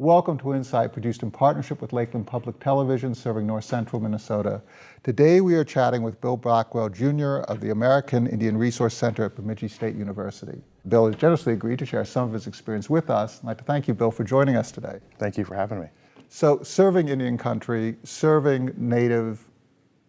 Welcome to Insight, produced in partnership with Lakeland Public Television, serving north central Minnesota. Today we are chatting with Bill Blackwell Jr. of the American Indian Resource Center at Bemidji State University. Bill has generously agreed to share some of his experience with us. I'd like to thank you, Bill, for joining us today. Thank you for having me. So serving Indian country, serving Native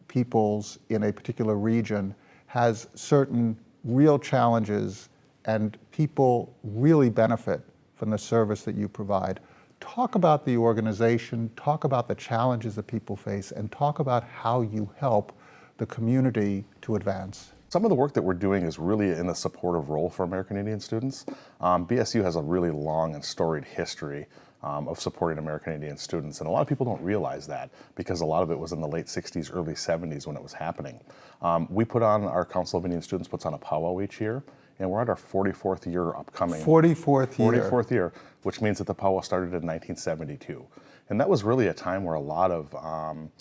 peoples in a particular region has certain real challenges and people really benefit from the service that you provide. Talk about the organization, talk about the challenges that people face, and talk about how you help the community to advance. Some of the work that we're doing is really in a supportive role for American Indian students. Um, BSU has a really long and storied history um, of supporting American Indian students. And a lot of people don't realize that because a lot of it was in the late 60s, early 70s when it was happening. Um, we put on, our Council of Indian Students puts on a powwow each year and we're at our 44th year upcoming. 44th year. 44th year, which means that the powwow started in 1972. And that was really a time where a lot of um,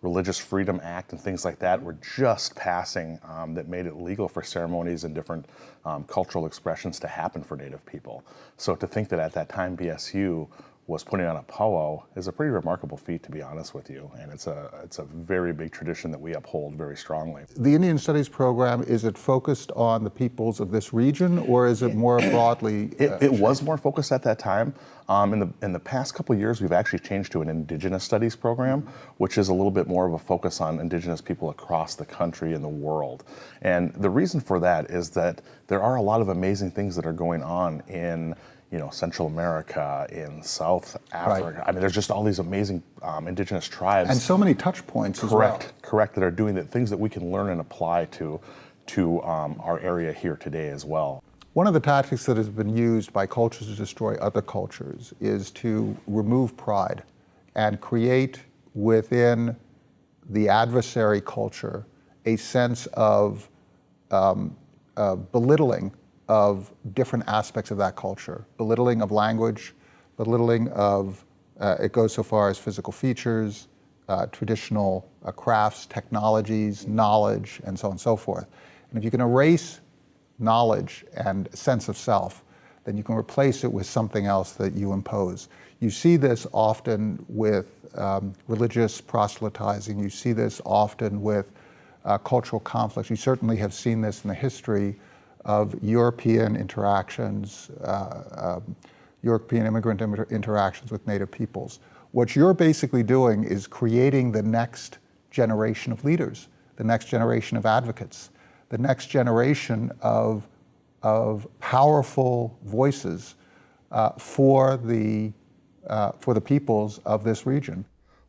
Religious Freedom Act and things like that were just passing um, that made it legal for ceremonies and different um, cultural expressions to happen for Native people. So to think that at that time BSU was putting on a powwow is a pretty remarkable feat, to be honest with you. And it's a, it's a very big tradition that we uphold very strongly. The Indian Studies program, is it focused on the peoples of this region or is it more broadly? Uh, it, it was more focused at that time. Um, in, the, in the past couple years, we've actually changed to an Indigenous Studies program, which is a little bit more of a focus on Indigenous people across the country and the world. And the reason for that is that there are a lot of amazing things that are going on in you know, Central America, in South Africa. Right. I mean, there's just all these amazing um, indigenous tribes. And so many touch points correct, well. Correct, that are doing the things that we can learn and apply to, to um, our area here today as well. One of the tactics that has been used by cultures to destroy other cultures is to remove pride and create within the adversary culture a sense of um, uh, belittling of different aspects of that culture, belittling of language, belittling of, uh, it goes so far as physical features, uh, traditional uh, crafts, technologies, knowledge, and so on and so forth. And if you can erase knowledge and sense of self, then you can replace it with something else that you impose. You see this often with um, religious proselytizing. You see this often with uh, cultural conflicts. You certainly have seen this in the history of European interactions, uh, um, European immigrant interactions with Native peoples. What you're basically doing is creating the next generation of leaders, the next generation of advocates, the next generation of, of powerful voices uh, for, the, uh, for the peoples of this region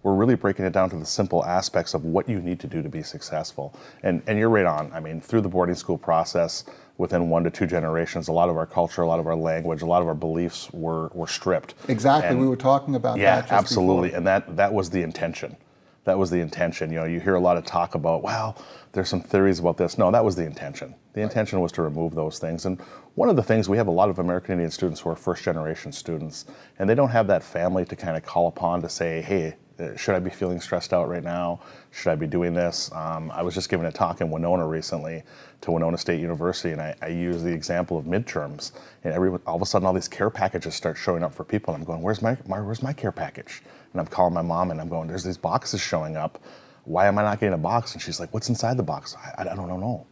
we're really breaking it down to the simple aspects of what you need to do to be successful. And, and you're right on. I mean, through the boarding school process, within one to two generations, a lot of our culture, a lot of our language, a lot of our beliefs were, were stripped. Exactly, and we were talking about yeah, that. Yeah, absolutely, before. and that, that was the intention. That was the intention. You know, you hear a lot of talk about, well, there's some theories about this. No, that was the intention. The intention was to remove those things. And one of the things, we have a lot of American Indian students who are first generation students, and they don't have that family to kind of call upon to say, hey, should I be feeling stressed out right now? Should I be doing this? Um, I was just giving a talk in Winona recently to Winona State University, and I, I used the example of midterms. And every, all of a sudden, all these care packages start showing up for people, and I'm going, "Where's my, my where's my care package?" And I'm calling my mom, and I'm going, "There's these boxes showing up. Why am I not getting a box?" And she's like, "What's inside the box?" I, I don't know.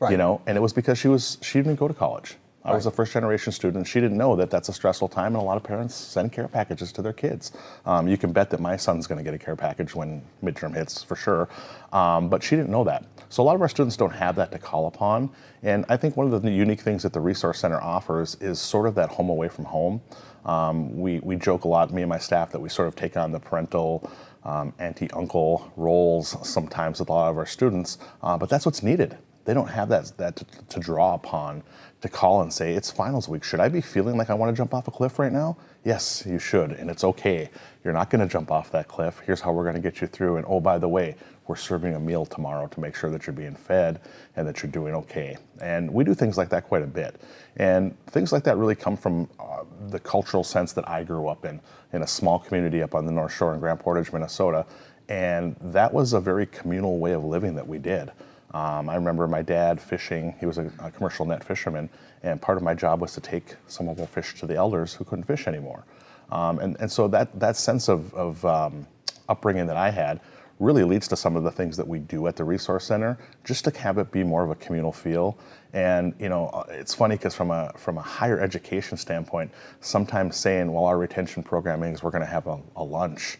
Right. You know, and it was because she was she didn't go to college. I right. was a first generation student. She didn't know that that's a stressful time, and a lot of parents send care packages to their kids. Um, you can bet that my son's going to get a care package when midterm hits for sure, um, but she didn't know that. So a lot of our students don't have that to call upon, and I think one of the unique things that the Resource Center offers is sort of that home away from home. Um, we, we joke a lot, me and my staff, that we sort of take on the parental um, auntie-uncle roles sometimes with a lot of our students, uh, but that's what's needed they don't have that, that to, to, draw upon to call and say, it's finals week. Should I be feeling like I want to jump off a cliff right now? Yes, you should, and it's okay. You're not going to jump off that cliff. Here's how we're going to get you through. And oh, by the way, we're serving a meal tomorrow to make sure that you're being fed and that you're doing okay. And we do things like that quite a bit. And things like that really come from uh, the cultural sense that I grew up in, in a small community up on the North Shore in Grand Portage, Minnesota. And that was a very communal way of living that we did. Um, I remember my dad fishing, he was a, a, commercial net fisherman, and part of my job was to take some of our fish to the elders who couldn't fish anymore. Um, and, and so that, that sense of, of um, upbringing that I had really leads to some of the things that we do at the Resource Center, just to have it be more of a communal feel. And you know, uh, it's funny because from a from a higher education standpoint, sometimes saying, "Well, our retention programming is we're going to have a, a lunch."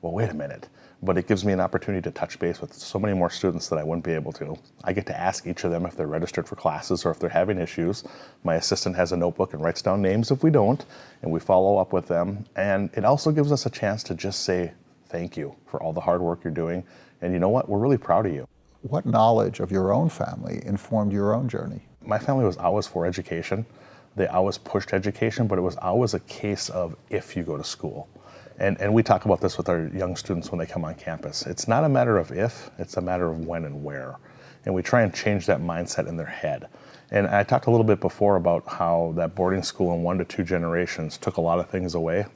Well, wait a minute but it gives me an opportunity to touch base with so many more students that I wouldn't be able to. I get to ask each of them if they're registered for classes or if they're having issues. My assistant has a notebook and writes down names if we don't, and we follow up with them. And it also gives us a chance to just say thank you for all the hard work you're doing. And you know what? We're really proud of you. What knowledge of your own family informed your own journey? My family was always for education. They always pushed education, but it was always a case of if you go to school. And, and we talk about this with our young students when they come on campus. It's not a matter of if, it's a matter of when and where. And we try and change that mindset in their head. And I talked a little bit before about how that boarding school in one to two generations took a lot of things away.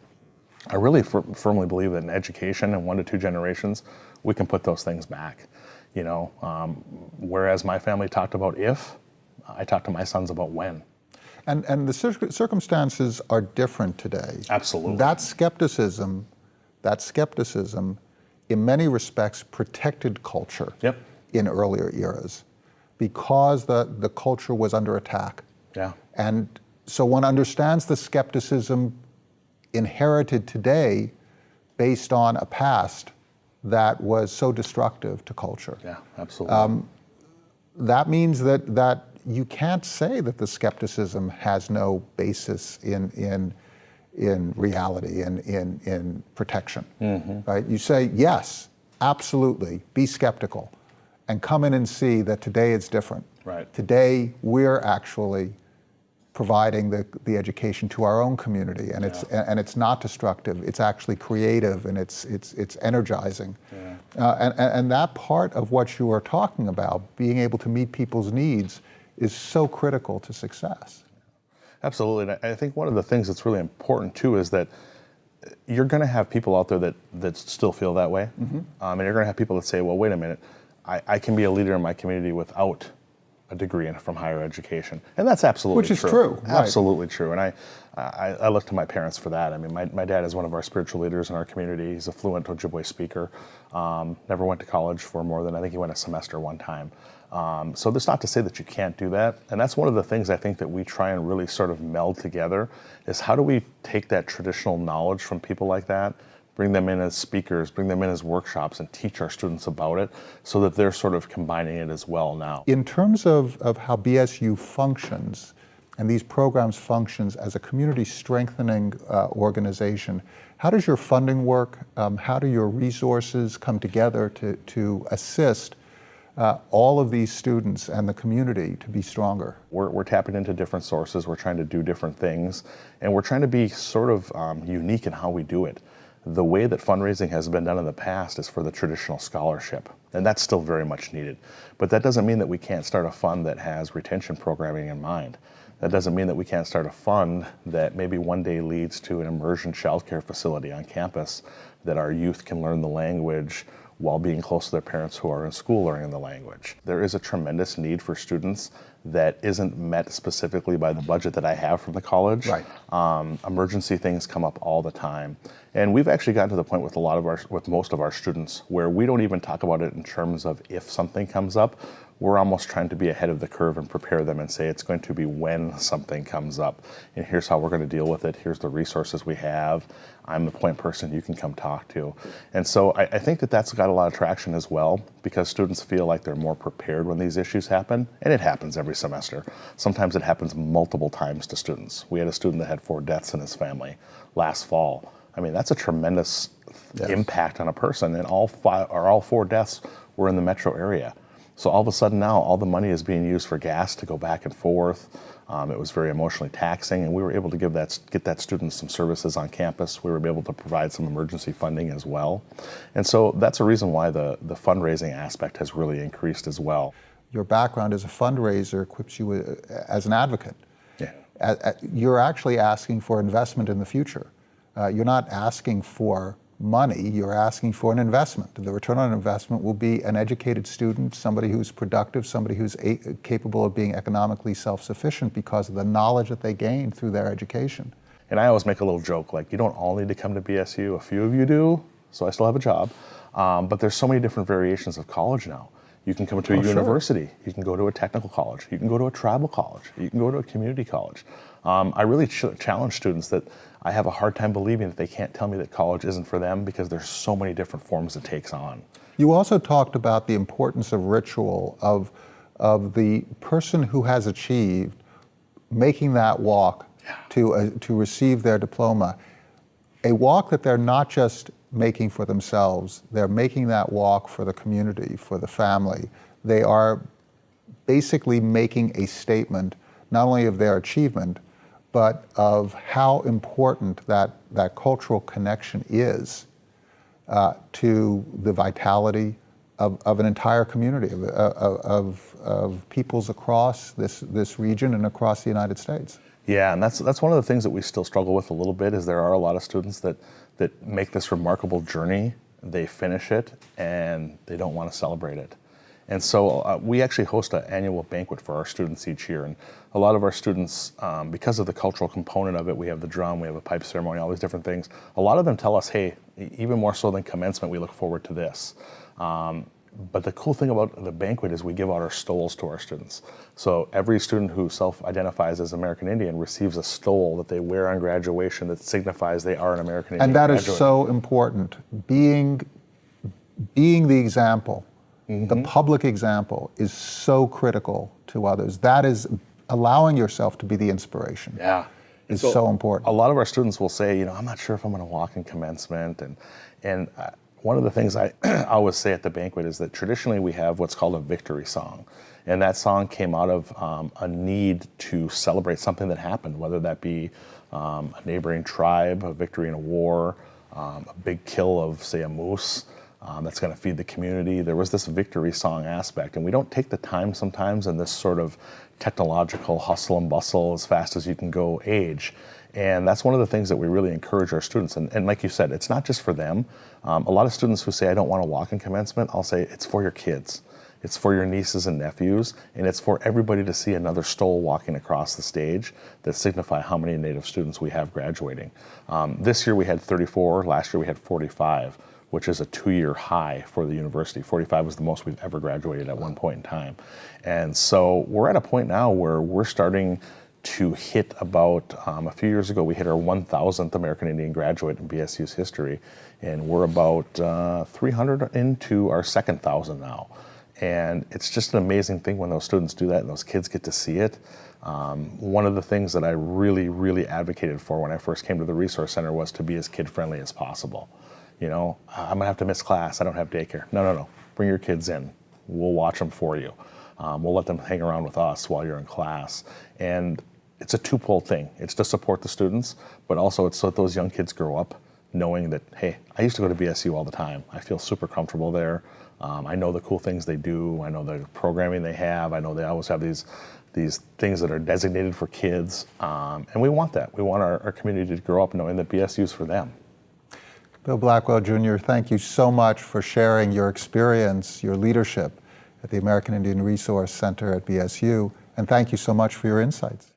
I really firmly believe that in education in one to two generations, we can put those things back. You know, um, whereas my family talked about if, I talked to my sons about when. And, and the circumstances are different today. Absolutely. That skepticism, that skepticism, in many respects, protected culture yep. in earlier eras because the, the culture was under attack. Yeah. And so one understands the skepticism inherited today based on a past that was so destructive to culture. Yeah, absolutely. Um, that means that, that you can't say that the skepticism has no basis in, in, in reality, in, in, in protection. Mm-hmm. Right? You say, yes, absolutely, be skeptical, and come in and see that today it's different. Right. Today, we're actually providing the, the education to our own community and yeah. it's and it's not destructive it's actually creative and it's it's it's energizing yeah. uh, and, and that part of what you are talking about being able to meet people's needs is so critical to success. Absolutely. And I think one of the things that's really important too is that you're going to have people out there that, that still feel that way. Mm-hmm. Um, and you're going to have people that say, well, wait a minute, I, I can be a leader in my community without a degree in, from higher education. And that's absolutely Which is true. true. Absolutely right. true. And I, I, I, look to my parents for that. I mean, my, my dad is one of our spiritual leaders in our community. He's a fluent Ojibwe speaker. Um, never went to college for more than, I think he went a semester one time. Um, so that's not to say that you can't do that. And that's one of the things I think that we try and really sort of meld together is how do we take that traditional knowledge from people like that, bring them in as speakers, bring them in as workshops and teach our students about it so that they're sort of combining it as well now. In terms of, of how BSU functions, and these programs functions as a community strengthening uh, organization. How does your funding work? Um, how do your resources come together to, to assist uh, all of these students and the community to be stronger? We're, we're, tapping into different sources, we're trying to do different things, and we're trying to be sort of um, unique in how we do it. The way that fundraising has been done in the past is for the traditional scholarship, and that's still very much needed. But that doesn't mean that we can't start a fund that has retention programming in mind. That doesn't mean that we can't start a fund that maybe one day leads to an immersion childcare facility on campus that our youth can learn the language while being close to their parents who are in school learning the language. There is a tremendous need for students that isn't met specifically by the budget that I have from the college. Right. Um, emergency things come up all the time. And we've actually gotten to the point with a lot of our, with most of our students where we don't even talk about it in terms of if something comes up we're almost trying to be ahead of the curve and prepare them and say it's going to be when something comes up. And here's how we're going to deal with it. Here's the resources we have. I'm the point person you can come talk to. And so I, I, think that that's got a lot of traction as well because students feel like they're more prepared when these issues happen. And it happens every semester. Sometimes it happens multiple times to students. We had a student that had four deaths in his family last fall. I mean, that's a tremendous yes. impact on a person. And all five or all four deaths were in the metro area. So all of a sudden now, all the money is being used for gas to go back and forth. Um, it was very emotionally taxing, and we were able to give that get that student some services on campus. We were able to provide some emergency funding as well, and so that's a reason why the the fundraising aspect has really increased as well. Your background as a fundraiser equips you uh, as an advocate. Yeah. You're actually asking for investment in the future. Uh, you're not asking for money, you're asking for an investment. The return on investment will be an educated student, somebody who's productive, somebody who's capable of being economically self-sufficient because of the knowledge that they gain through their education. And I always make a little joke like, you don't all need to come to BSU. A few of you do, so I still have a job. Um, but there's so many different variations of college now. You can come to a Oh, sure. university. You can go to a technical college. You can go to a tribal college. You can go to a community college. Um, I really ch- challenge students that I have a hard time believing that they can't tell me that college isn't for them because there's so many different forms it takes on. You also talked about the importance of ritual, of, of the person who has achieved making that walk to, uh, to receive their diploma. A walk that they're not just making for themselves, they're making that walk for the community, for the family. They are basically making a statement not only of their achievement, but of how important that, that cultural connection is uh, to the vitality of, of an entire community, of, of, of, of peoples across this, this region and across the United States. Yeah, and that's that's one of the things that we still struggle with a little bit. Is there are a lot of students that that make this remarkable journey, they finish it, and they don't want to celebrate it. And so uh, we actually host an annual banquet for our students each year, and a lot of our students, um, because of the cultural component of it, we have the drum, we have a pipe ceremony, all these different things. A lot of them tell us, "Hey, even more so than commencement, we look forward to this." Um, but the cool thing about the banquet is we give out our stoles to our students. So every student who self-identifies as American Indian receives a stole that they wear on graduation that signifies they are an American Indian. And that is graduate. so important. Being, being the example, the public example, is so critical to others. That is allowing yourself to be the inspiration. Yeah. Is so important. A lot of our students will say, you know, I'm not sure if I'm going to walk in commencement, and and uh, one of the things I always say at the banquet is that traditionally we have what's called a victory song, and that song came out of um, a need to celebrate something that happened, whether that be um, a neighboring tribe, a victory in a war, um, a big kill of say a moose. Um, that's going to feed the community. There was this victory song aspect, and we don't take the time sometimes in this sort of technological hustle and bustle as fast as you can go age. And that's one of the things that we really encourage our students. And, and like you said, it's not just for them. Um, a lot of students who say, I don't want to walk in commencement, I'll say, it's for your kids. It's for your nieces and nephews, and it's for everybody to see another stole walking across the stage that signify how many Native students we have graduating. Um, this year we had 34, last year we had 45, which is a two-year high for the university. 45 was the most we've ever graduated at one point in time. And so we're at a point now where we're starting to hit about, um, a few years ago, we hit our 1,000th American Indian graduate in BSU's history, and we're about uh, 300 into our second thousand now. And it's just an amazing thing when those students do that and those kids get to see it. Um, one of the things that I really, really advocated for when I first came to the Resource Center was to be as kid friendly as possible. You know, I'm gonna have to miss class, I don't have daycare. No, no, no, bring your kids in. We'll watch them for you. Um, we'll let them hang around with us while you're in class. And it's a two-pole thing. It's to support the students, but also it's so that those young kids grow up knowing that, hey, I used to go to BSU all the time. I feel super comfortable there. Um, I know the cool things they do. I know the programming they have. I know they always have these these things that are designated for kids. Um, and we want that. We want our, our community to grow up knowing that BSU is for them. Bill Blackwell Jr., thank you so much for sharing your experience, your leadership at the American Indian Resource Center at BSU, and thank you so much for your insights.